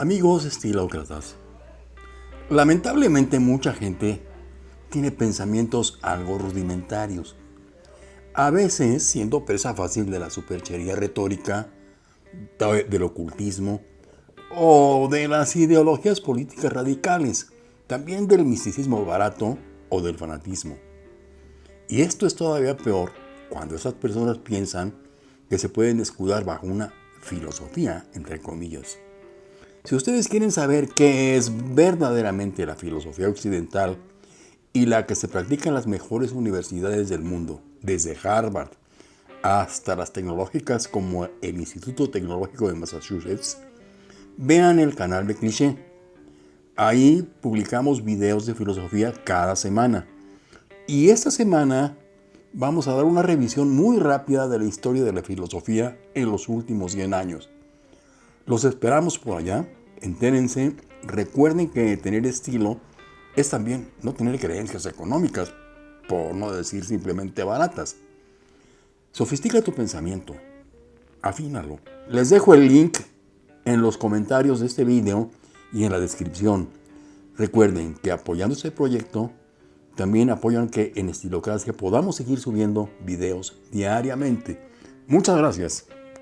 Amigos estilócratas, lamentablemente mucha gente tiene pensamientos algo rudimentarios, a veces siendo presa fácil de la superchería retórica, del ocultismo o de las ideologías políticas radicales, también del misticismo barato o del fanatismo. Y esto es todavía peor cuando esas personas piensan que se pueden escudar bajo una filosofía, entre comillas. Si ustedes quieren saber qué es verdaderamente la filosofía occidental y la que se practica en las mejores universidades del mundo, desde Harvard hasta las tecnológicas como el Instituto Tecnológico de Massachusetts, vean el canal de Cliché. Ahí publicamos videos de filosofía cada semana. Y esta semana vamos a dar una revisión muy rápida de la historia de la filosofía en los últimos 100 años. Los esperamos por allá, entérense, recuerden que tener estilo es también no tener creencias económicas, por no decir simplemente baratas. Sofistica tu pensamiento, afínalo. Les dejo el link en los comentarios de este video y en la descripción. Recuerden que apoyando este proyecto, también apoyan que en Estilocracia podamos seguir subiendo videos diariamente. Muchas gracias.